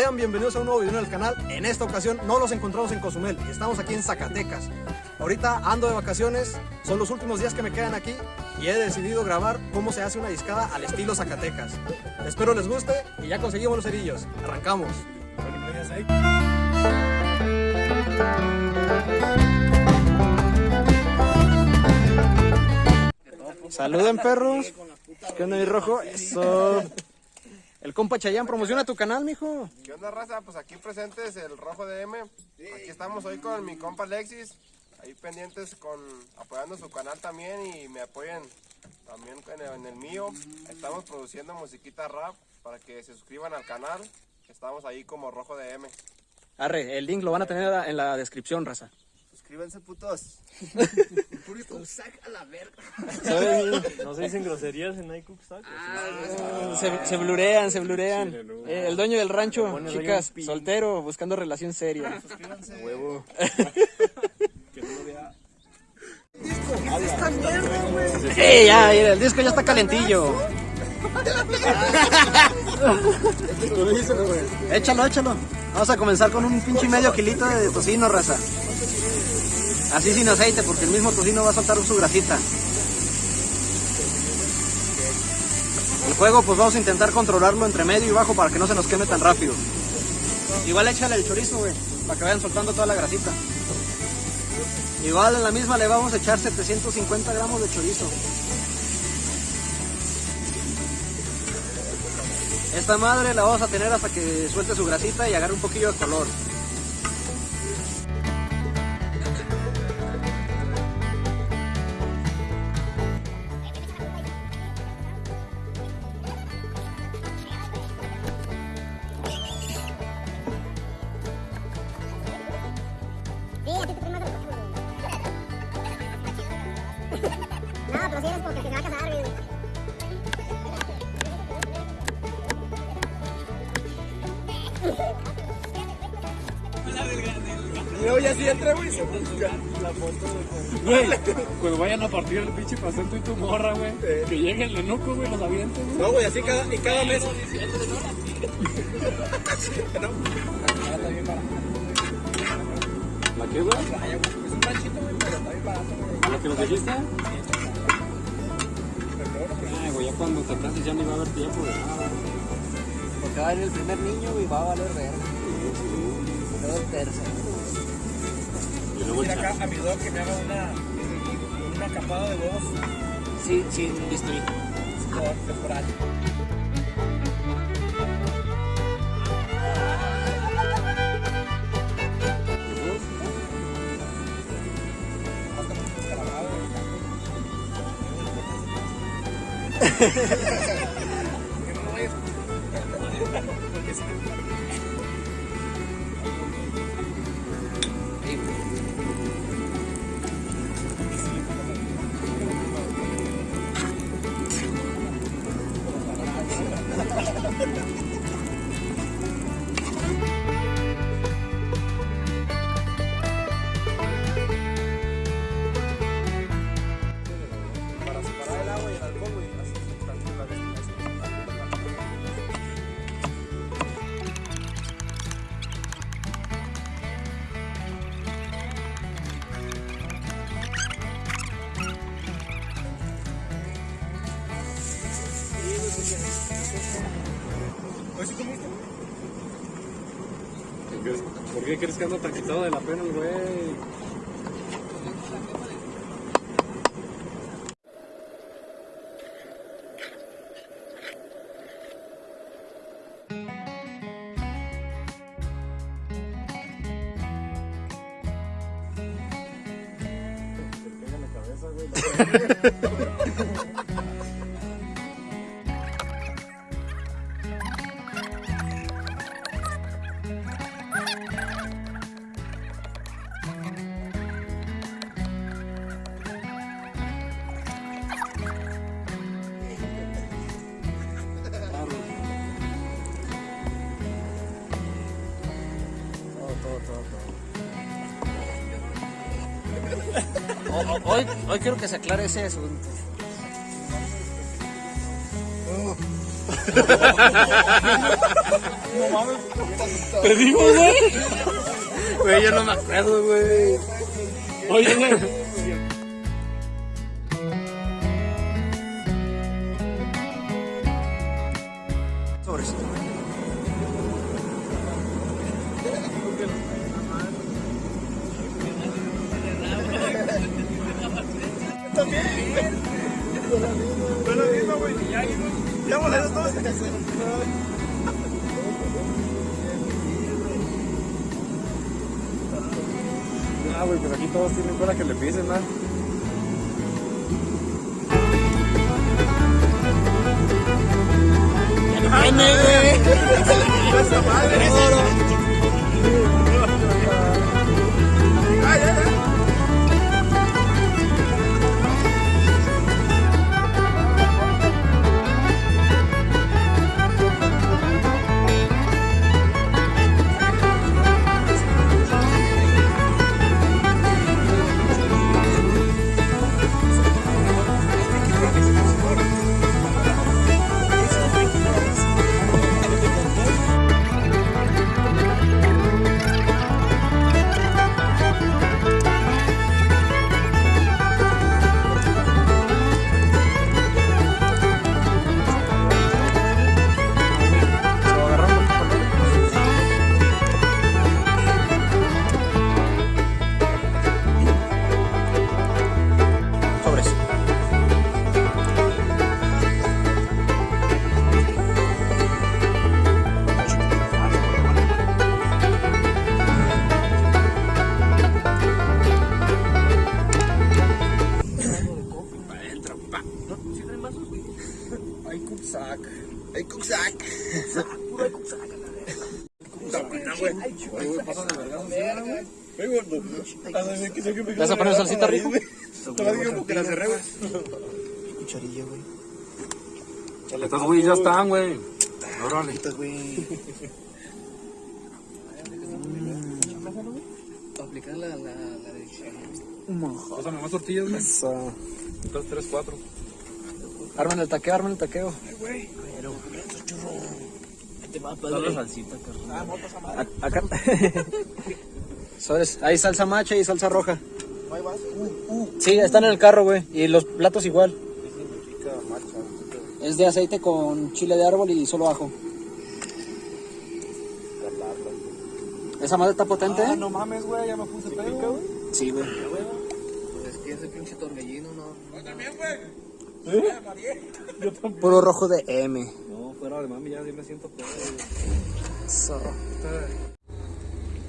Sean bienvenidos a un nuevo video en el canal. En esta ocasión no los encontramos en Cozumel, estamos aquí en Zacatecas. Ahorita ando de vacaciones, son los últimos días que me quedan aquí y he decidido grabar cómo se hace una discada al estilo Zacatecas. Espero les guste y ya conseguimos los cerillos. Arrancamos. Saluden perros. ¿Qué onda mi rojo? Eso. El compa Chayán, promociona tu canal, mijo. ¿Qué onda, raza? Pues aquí presentes el Rojo de M. Aquí estamos hoy con mi compa Alexis. Ahí pendientes con apoyando su canal también y me apoyen también en el, en el mío. Estamos produciendo musiquita rap para que se suscriban al canal. Estamos ahí como Rojo de M. Arre, el link lo van a tener en la descripción, raza. Suscríbanse, putos. No se dicen groserías en iCookStack. Se, se blurean, se blurean. Sí, no. Eh, el dueño del rancho, Bueno, chicas, soltero, buscando relación seria. Huevo. ¡Ey, ya, mira, el disco ya está calentillo! échalo, échalo. Vamos a comenzar con un pinche medio kilito de tocino, raza. Así sin aceite, porque el mismo tocino va a soltar su grasita. El fuego, pues vamos a intentar controlarlo entre medio y bajo para que no se nos queme tan rápido. Igual échale el chorizo, güey, para que vayan soltando toda la grasita. Igual en la misma le vamos a echar 750 gramos de chorizo. Esta madre la vamos a tener hasta que suelte su grasita y agarre un poquillo de color. No, pero si eres porque te va a casar, güey. Güey, cuando vayan a partir el pinche pastel tú y tu morra, güey. Que llegue el enuco, güey, los avienten, güey. No, güey, así cada, y cada mes. ¿La qué, güey? ¿La que nos dijiste? Ay, güey, ya cuando te canses ya ni va a haber tiempo de nada. Porque va a venir el primer niño y va a valer verga. Luego el tercero. Y luego el acá a mi dog que me haga una, una capada de huevos Sí, sí, por temporal. Para ¿Por qué crees que anda tan quitado de la pena el güey? O- o- Hoy, hoy quiero que se aclare ese asunto. Te digo, güey. Güey, yo no me acuerdo, güey. Oye, güey. Sobres. Ah, güey, pues aquí todos tienen cola que le pisen, ¿no? Sobres. ¿Vas a poner salsita rico? Cucharilla, güey. Estos güey ya están, güey. Órale. Putas, güey. aplicar la, la, la de Pásame más tortillas, güey. Dos, tres, cuatro. Armen el taqueo, armen el taqueo. Dale salsita, carnal. A- Acá. Sobres. Hay salsa macha y salsa roja. Sí, están en el carro, güey. Y los platos igual. Es de aceite con chile de árbol y solo ajo. Esa madre está potente, Ah, ¿eh? no mames, güey, ya me puse pedo, güey. Sí, güey. Pues es que ese pinche torbellino no. Puro rojo de M. No, fuera de mami, ya sí me siento pedo, güey. So.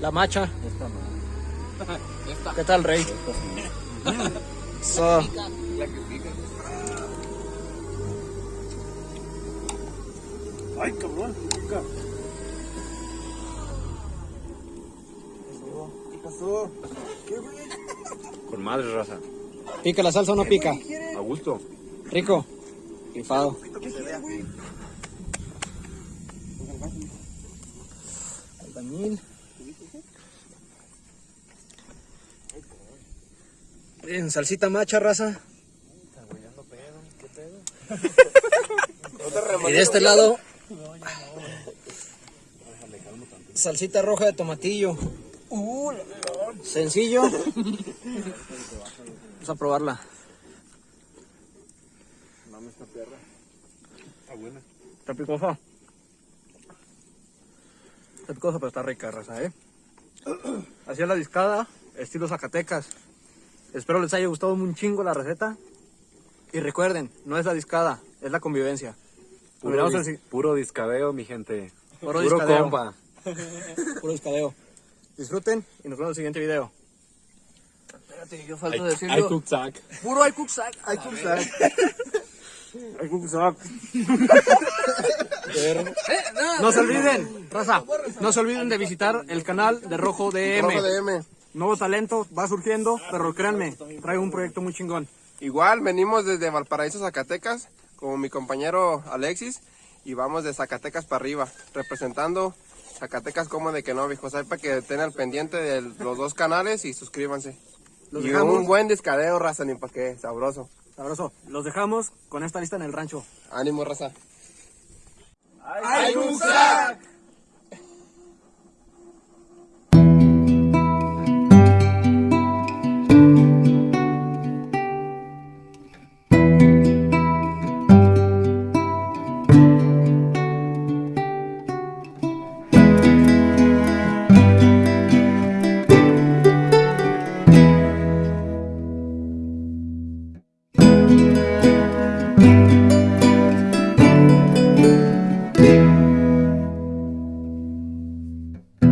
La macha. ¿Qué tal, rey? So. Ay, cabrón. Pica. ¿Qué pasó? Con madre, raza. ¿Pica la salsa o no pica? A gusto. Rico. Rifado. Albañil. Bien, salsita macha, raza. Y de este lado, salsita roja de tomatillo. Sencillo. Vamos a probarla. Está buena. Está picosa. Está picosa, pero está rica, raza, ¿eh? Así es la discada, estilo Zacatecas. Espero les haya gustado un chingo la receta. Y recuerden, no es la discada, es la convivencia. Puro, dis- el si- puro discadeo, mi gente. Puro Puro, discadeo. compa. puro discadeo. Disfruten y nos vemos en el siguiente video. Espérate, yo falta Hay decirlo. cooksack. Puro hay cooksack. Ay, No se olviden, raza, no se olviden de visitar el canal de Rojo DM. Rojo de M. Nuevo talento va surgiendo, pero créanme, traigo un proyecto muy chingón. Igual venimos desde Valparaíso, Zacatecas, como mi compañero Alexis, y vamos de Zacatecas para arriba, representando Zacatecas como de que no, viejo. Sepa que estén al pendiente de los dos canales y suscríbanse. Los y dejamos. un buen descadeo, raza, ni pa' qué, sabroso. Sabroso. Los dejamos con esta lista en el rancho. Ánimo, raza. ¡Ay!